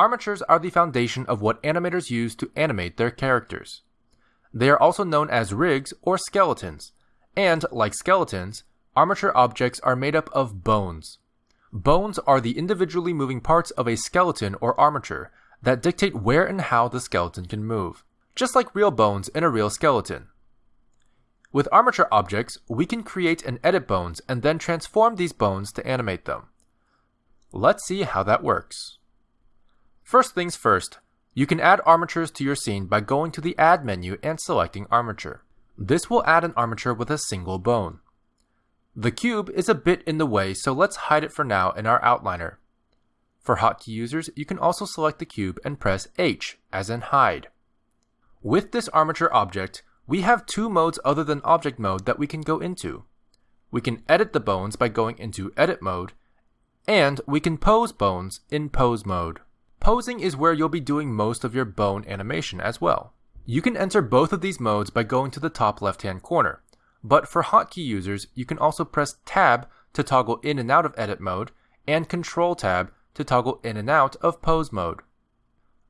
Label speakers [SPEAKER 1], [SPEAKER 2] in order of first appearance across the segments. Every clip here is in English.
[SPEAKER 1] Armatures are the foundation of what animators use to animate their characters. They are also known as rigs or skeletons, and, like skeletons, armature objects are made up of bones. Bones are the individually moving parts of a skeleton or armature that dictate where and how the skeleton can move, just like real bones in a real skeleton. With armature objects, we can create and edit bones and then transform these bones to animate them. Let's see how that works. First things first, you can add armatures to your scene by going to the Add menu and selecting Armature. This will add an armature with a single bone. The cube is a bit in the way, so let's hide it for now in our outliner. For hotkey users, you can also select the cube and press H, as in hide. With this armature object, we have two modes other than object mode that we can go into. We can edit the bones by going into edit mode, and we can pose bones in pose mode. Posing is where you'll be doing most of your bone animation as well. You can enter both of these modes by going to the top left hand corner, but for hotkey users, you can also press Tab to toggle in and out of edit mode, and Control Tab to toggle in and out of pose mode.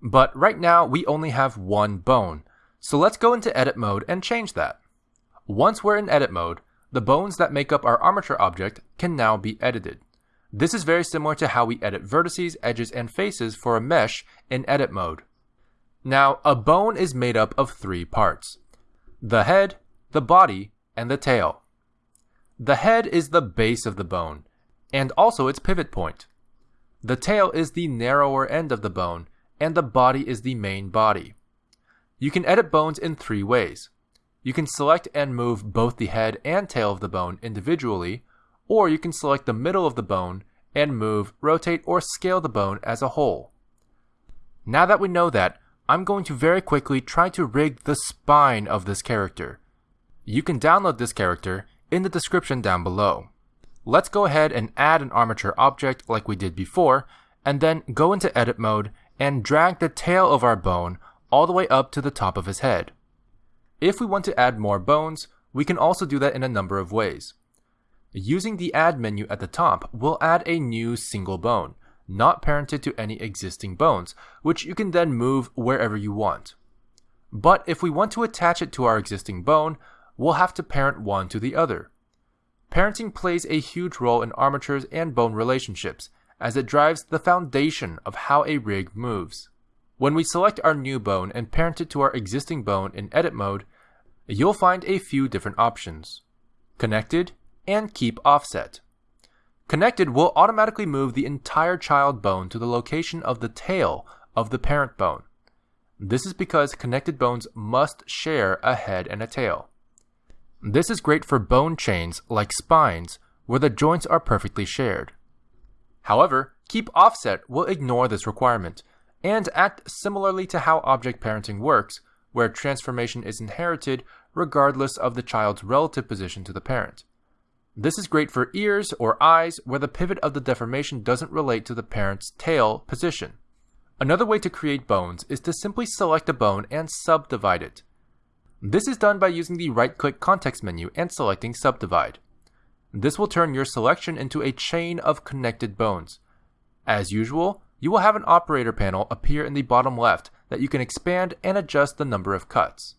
[SPEAKER 1] But right now, we only have one bone, so let's go into edit mode and change that. Once we're in edit mode, the bones that make up our armature object can now be edited. This is very similar to how we edit vertices, edges, and faces for a mesh in edit mode. Now, a bone is made up of three parts. The head, the body, and the tail. The head is the base of the bone, and also its pivot point. The tail is the narrower end of the bone, and the body is the main body. You can edit bones in three ways. You can select and move both the head and tail of the bone individually, or you can select the middle of the bone and move, rotate, or scale the bone as a whole. Now that we know that, I'm going to very quickly try to rig the spine of this character. You can download this character in the description down below. Let's go ahead and add an armature object like we did before, and then go into edit mode and drag the tail of our bone all the way up to the top of his head. If we want to add more bones, we can also do that in a number of ways. Using the Add menu at the top, we'll add a new single bone, not parented to any existing bones, which you can then move wherever you want. But if we want to attach it to our existing bone, we'll have to parent one to the other. Parenting plays a huge role in armatures and bone relationships, as it drives the foundation of how a rig moves. When we select our new bone and parent it to our existing bone in edit mode, you'll find a few different options. Connected and Keep Offset. Connected will automatically move the entire child bone to the location of the tail of the parent bone. This is because connected bones must share a head and a tail. This is great for bone chains like spines where the joints are perfectly shared. However, Keep Offset will ignore this requirement and act similarly to how object parenting works, where transformation is inherited regardless of the child's relative position to the parent. This is great for ears or eyes where the pivot of the deformation doesn't relate to the parent's tail position. Another way to create bones is to simply select a bone and subdivide it. This is done by using the right-click context menu and selecting Subdivide. This will turn your selection into a chain of connected bones. As usual, you will have an operator panel appear in the bottom left that you can expand and adjust the number of cuts.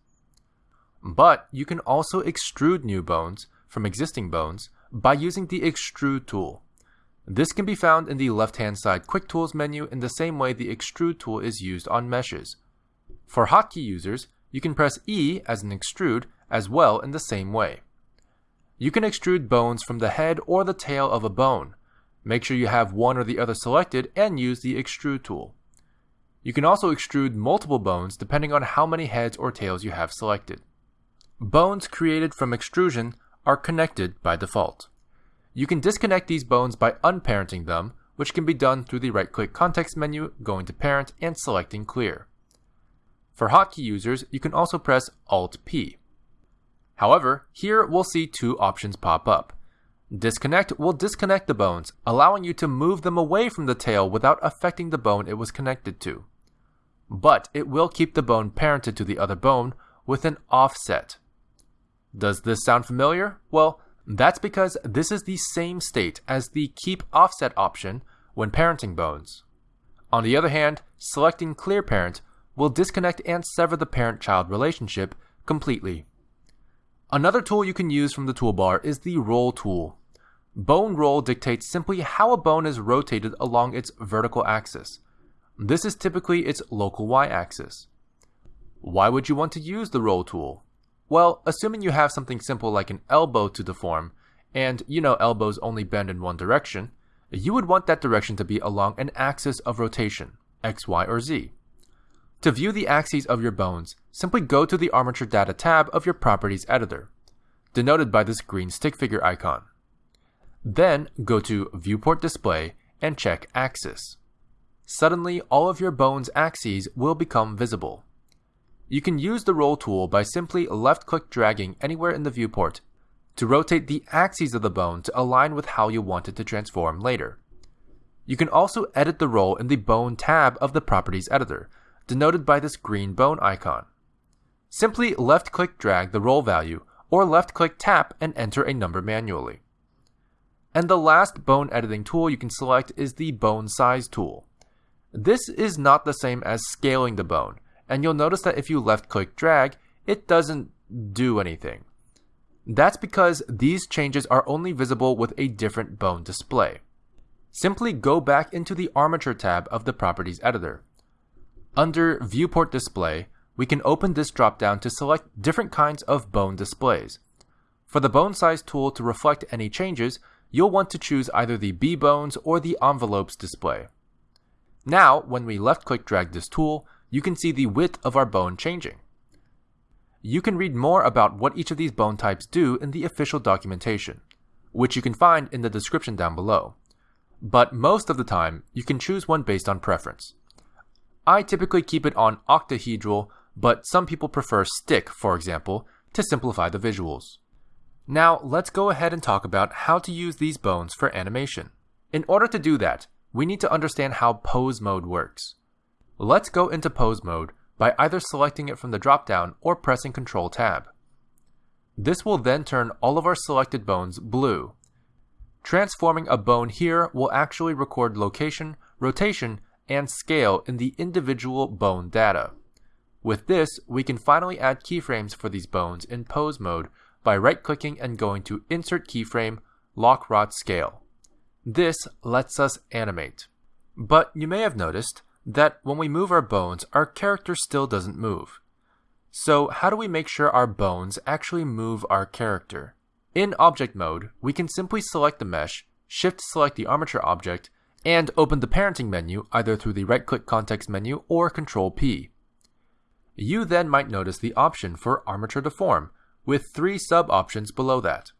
[SPEAKER 1] But you can also extrude new bones from existing bones by using the Extrude tool. This can be found in the left-hand side Quick Tools menu in the same way the Extrude tool is used on meshes. For hotkey users, you can press E as an extrude as well in the same way. You can extrude bones from the head or the tail of a bone, Make sure you have one or the other selected and use the extrude tool. You can also extrude multiple bones depending on how many heads or tails you have selected. Bones created from extrusion are connected by default. You can disconnect these bones by unparenting them, which can be done through the right-click context menu, going to Parent, and selecting Clear. For hotkey users, you can also press Alt-P. However, here we'll see two options pop up. Disconnect will disconnect the bones, allowing you to move them away from the tail without affecting the bone it was connected to. But it will keep the bone parented to the other bone with an offset. Does this sound familiar? Well, that's because this is the same state as the keep offset option when parenting bones. On the other hand, selecting Clear Parent will disconnect and sever the parent-child relationship completely. Another tool you can use from the toolbar is the Roll tool. Bone roll dictates simply how a bone is rotated along its vertical axis. This is typically its local y-axis. Why would you want to use the roll tool? Well, assuming you have something simple like an elbow to deform, and you know elbows only bend in one direction, you would want that direction to be along an axis of rotation, x, y, or z. To view the axes of your bones, simply go to the Armature Data tab of your Properties editor, denoted by this green stick figure icon. Then go to Viewport Display and check Axis. Suddenly, all of your bone's axes will become visible. You can use the Roll tool by simply left-click dragging anywhere in the viewport to rotate the axes of the bone to align with how you want it to transform later. You can also edit the roll in the Bone tab of the Properties editor, denoted by this green bone icon. Simply left-click drag the roll value, or left-click tap and enter a number manually. And the last bone editing tool you can select is the Bone Size tool. This is not the same as scaling the bone, and you'll notice that if you left-click drag, it doesn't do anything. That's because these changes are only visible with a different bone display. Simply go back into the Armature tab of the Properties editor. Under Viewport Display, we can open this dropdown to select different kinds of bone displays. For the bone size tool to reflect any changes, you'll want to choose either the B-bones or the envelopes display. Now, when we left-click drag this tool, you can see the width of our bone changing. You can read more about what each of these bone types do in the official documentation, which you can find in the description down below. But most of the time, you can choose one based on preference. I typically keep it on octahedral, but some people prefer stick, for example, to simplify the visuals. Now, let's go ahead and talk about how to use these bones for animation. In order to do that, we need to understand how pose mode works. Let's go into pose mode by either selecting it from the dropdown or pressing Ctrl Tab. This will then turn all of our selected bones blue. Transforming a bone here will actually record location, rotation, and scale in the individual bone data. With this, we can finally add keyframes for these bones in pose mode by right-clicking and going to Insert Keyframe, Loc Rot Scale. This lets us animate. But you may have noticed that when we move our bones, our character still doesn't move. So how do we make sure our bones actually move our character? In object mode, we can simply select the mesh, shift select the armature object, and open the parenting menu either through the right-click context menu or Control P. You then might notice the option for Armature Deform, with three sub-options below that.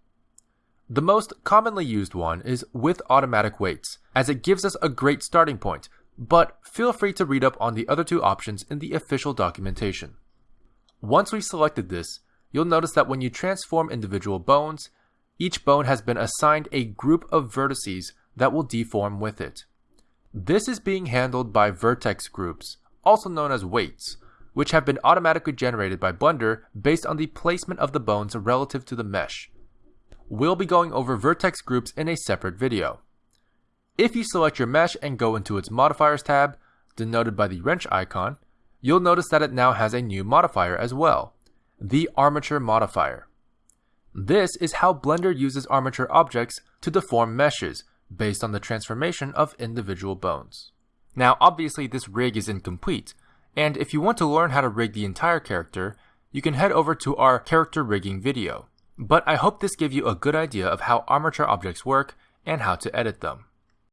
[SPEAKER 1] The most commonly used one is with automatic weights, as it gives us a great starting point, but feel free to read up on the other two options in the official documentation. Once we've selected this, you'll notice that when you transform individual bones, each bone has been assigned a group of vertices that will deform with it. This is being handled by vertex groups, also known as weights, which have been automatically generated by Blender based on the placement of the bones relative to the mesh. We'll be going over vertex groups in a separate video. If you select your mesh and go into its modifiers tab, denoted by the wrench icon, you'll notice that it now has a new modifier as well, the armature modifier. This is how Blender uses armature objects to deform meshes based on the transformation of individual bones. Now obviously this rig is incomplete, and if you want to learn how to rig the entire character, you can head over to our character rigging video. But I hope this gave you a good idea of how armature objects work and how to edit them.